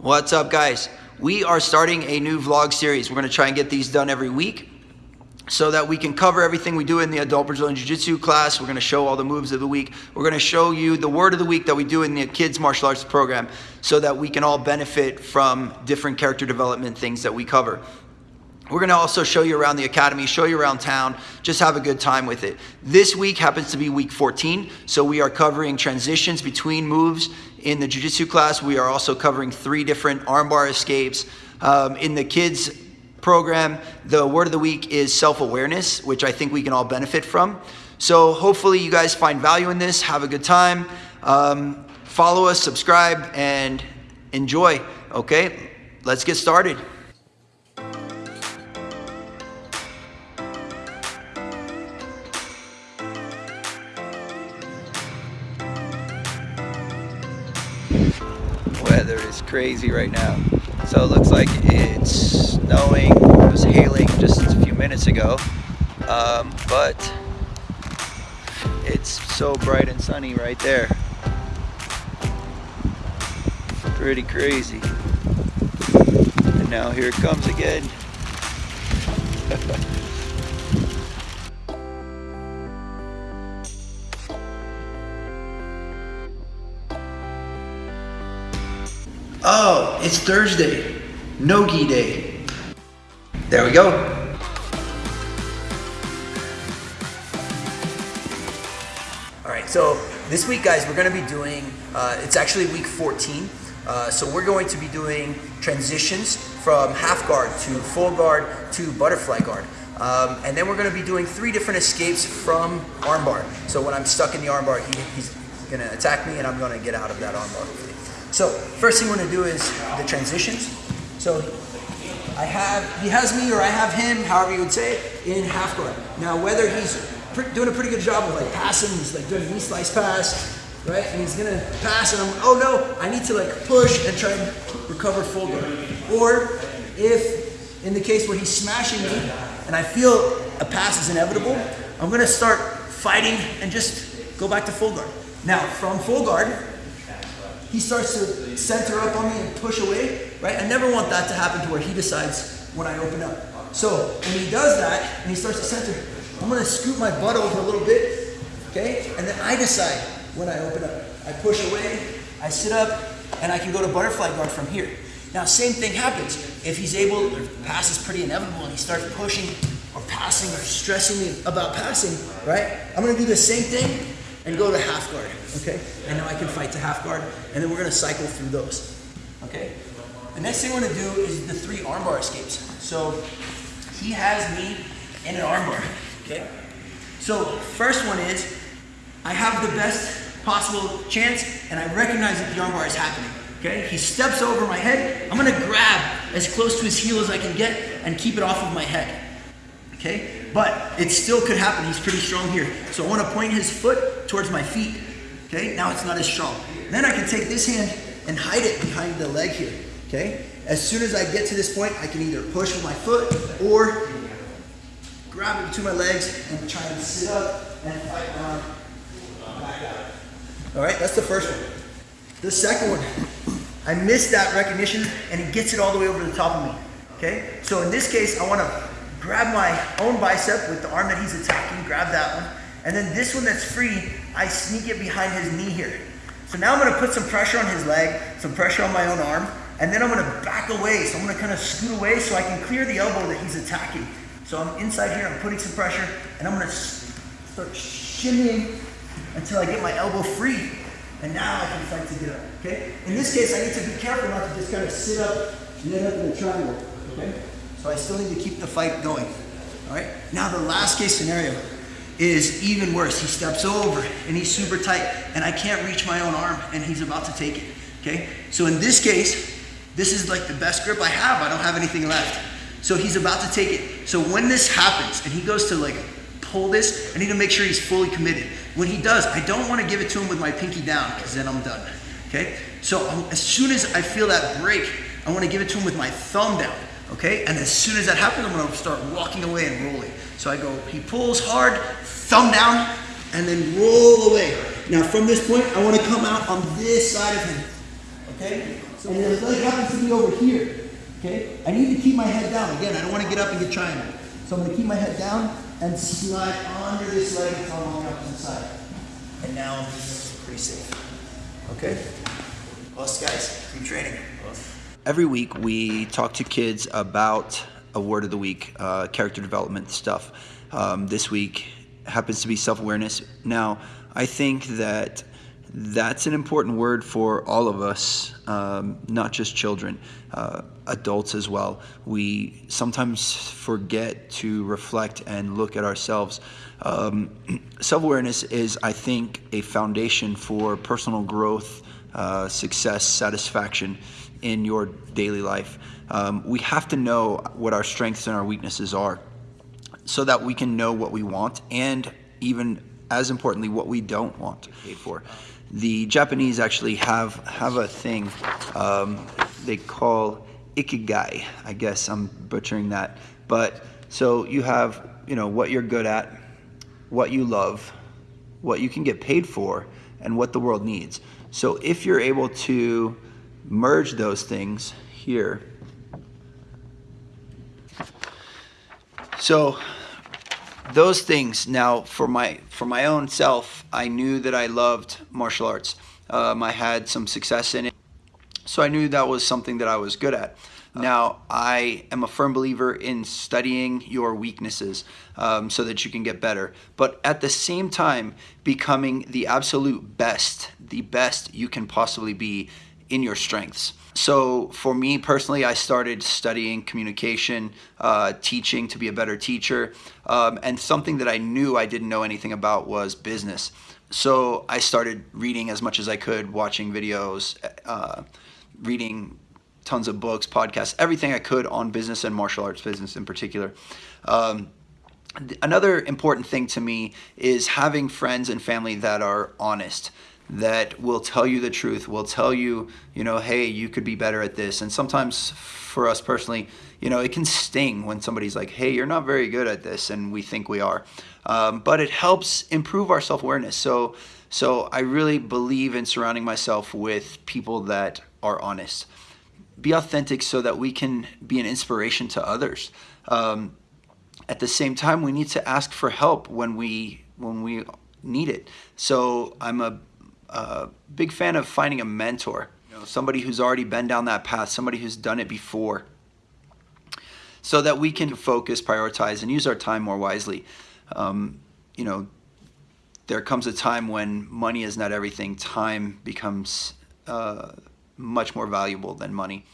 What's up guys? We are starting a new vlog series. We're gonna try and get these done every week so that we can cover everything we do in the adult Brazilian Jiu-Jitsu class. We're gonna show all the moves of the week. We're gonna show you the word of the week that we do in the kids martial arts program so that we can all benefit from different character development things that we cover. We're gonna also show you around the academy, show you around town, just have a good time with it. This week happens to be week 14, so we are covering transitions between moves in the Jiu-Jitsu class. We are also covering three different armbar escapes. Um, in the kids program, the word of the week is self-awareness, which I think we can all benefit from. So hopefully you guys find value in this, have a good time. Um, follow us, subscribe, and enjoy, okay? Let's get started. Crazy right now. So it looks like it's snowing, it was hailing just a few minutes ago. Um, but it's so bright and sunny right there. Pretty crazy. And now here it comes again. Oh, it's Thursday. No-gi day. There we go. All right, so this week, guys, we're gonna be doing, uh, it's actually week 14. Uh, so we're going to be doing transitions from half guard to full guard to butterfly guard. Um, and then we're gonna be doing three different escapes from armbar. So when I'm stuck in the armbar, he, he's gonna attack me and I'm gonna get out of that armbar. So first thing we're gonna do is the transitions. So I have, he has me or I have him, however you would say it, in half guard. Now whether he's doing a pretty good job of like passing, he's like doing a knee slice pass, right? And he's gonna pass and I'm, oh no, I need to like push and try and recover full guard. Or if, in the case where he's smashing me and I feel a pass is inevitable, I'm gonna start fighting and just go back to full guard. Now from full guard, he starts to center up on me and push away, right? I never want that to happen to where he decides when I open up. So when he does that and he starts to center, I'm gonna scoot my butt over a little bit, okay? And then I decide when I open up. I push away, I sit up, and I can go to butterfly guard from here. Now, same thing happens. If he's able, or pass is pretty inevitable, and he starts pushing or passing or stressing me about passing, right? I'm gonna do the same thing and go to half guard, okay? And now I can fight to half guard, and then we're gonna cycle through those, okay? The next thing we're gonna do is the three armbar escapes. So he has me in an armbar, okay? So first one is, I have the best possible chance, and I recognize that the armbar is happening, okay? He steps over my head, I'm gonna grab as close to his heel as I can get and keep it off of my head, okay? But it still could happen. He's pretty strong here. So I want to point his foot towards my feet. Okay, now it's not as strong. Then I can take this hand and hide it behind the leg here. Okay, as soon as I get to this point, I can either push with my foot or grab it between my legs and try and sit up and fight out. All right, that's the first one. The second one, I missed that recognition and he gets it all the way over the top of me. Okay, so in this case, I want to grab my own bicep with the arm that he's attacking, grab that one. And then this one that's free, I sneak it behind his knee here. So now I'm gonna put some pressure on his leg, some pressure on my own arm, and then I'm gonna back away. So I'm gonna kind of scoot away so I can clear the elbow that he's attacking. So I'm inside here, I'm putting some pressure, and I'm gonna start shimmying until I get my elbow free. And now I can fight to get up, okay? In this case, I need to be careful not to just kind of sit up and end up in a triangle, okay? So I still need to keep the fight going. All right. Now the last case scenario is even worse. He steps over and he's super tight and I can't reach my own arm and he's about to take it. Okay. So in this case, this is like the best grip I have. I don't have anything left. So he's about to take it. So when this happens and he goes to like pull this, I need to make sure he's fully committed. When he does, I don't want to give it to him with my pinky down because then I'm done. Okay. So um, as soon as I feel that break, I want to give it to him with my thumb down okay? And as soon as that happens, I'm gonna start walking away and rolling. So I go, he pulls hard, thumb down, and then roll away. Now from this point, I wanna come out on this side of him, okay? So and the leg happens to be over here, okay, I need to keep my head down. Again, I don't want to get up and get triangle. So I'm to keep my head down and slide under this leg until I'm on the side. And now I'm pretty safe. Okay? Us guys, keep training. Every week we talk to kids about a word of the week, uh, character development stuff. Um, this week happens to be self-awareness. Now, I think that that's an important word for all of us, um, not just children, uh, adults as well. We sometimes forget to reflect and look at ourselves. Um, Self awareness is, I think, a foundation for personal growth, uh, success, satisfaction in your daily life. Um, we have to know what our strengths and our weaknesses are so that we can know what we want and even as importantly what we don't want to pay for. The Japanese actually have have a thing um, they call ikigai. I guess I'm butchering that, but so you have you know what you're good at, what you love, what you can get paid for, and what the world needs. So if you're able to merge those things here. So those things now for my for my own self i knew that i loved martial arts. Um, i had some success in it so i knew that was something that i was good at. Now i am a firm believer in studying your weaknesses um, so that you can get better. But at the same time becoming the absolute best the best you can possibly be in your strengths so for me personally, I started studying communication, uh, teaching to be a better teacher, um, and something that I knew I didn't know anything about was business. So I started reading as much as I could, watching videos, uh, reading tons of books, podcasts, everything I could on business and martial arts business in particular. Um, another important thing to me is having friends and family that are honest that will tell you the truth, will tell you, you know, hey, you could be better at this. And sometimes for us personally, you know, it can sting when somebody's like, hey, you're not very good at this, and we think we are. Um, but it helps improve our self-awareness. So, so I really believe in surrounding myself with people that are honest. Be authentic so that we can be an inspiration to others. Um, at the same time, we need to ask for help when we when we need it. So I'm a uh, big fan of finding a mentor, you know, somebody who's already been down that path, somebody who's done it before, so that we can focus, prioritize, and use our time more wisely. Um, you know, there comes a time when money is not everything. Time becomes uh, much more valuable than money.